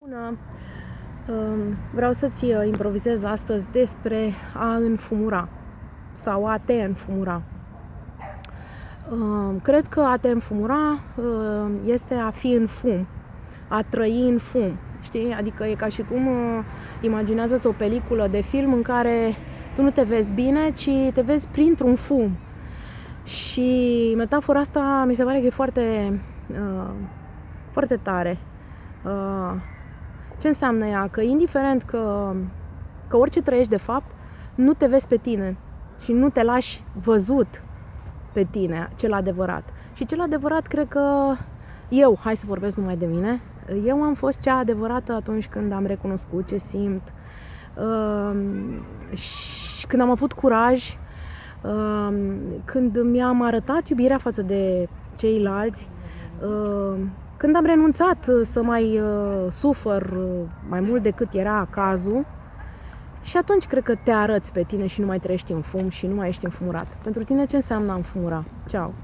Bună! Um, vreau să-ți uh, improvizez astăzi despre a înfumura sau a te înfumura. Um, cred că a te înfumura um, este a fi în fum, a trăi în fum. Știi? Adică e ca și cum uh, imaginează-ți o peliculă de film în care tu nu te vezi bine, ci te vezi printr-un fum. Și metafora asta mi se pare că e foarte, uh, foarte tare. Ce înseamnă ea? Că indiferent că, că orice trăiești de fapt, nu te vezi pe tine și nu te lași văzut pe tine, cel adevărat. Și cel adevărat cred că eu, hai să vorbesc numai de mine, eu am fost cea adevărată atunci când am recunoscut ce simt uh, și când am avut curaj, uh, când mi-am arătat iubirea față de ceilalți, uh, când am renunțat uh, să mai uh, sufăr uh, mai mult decât era cazul, și atunci cred că te arăți pe tine și nu mai trăiești în fum și nu mai ești înfumurat. Pentru tine ce înseamnă a înfumura? Ceau!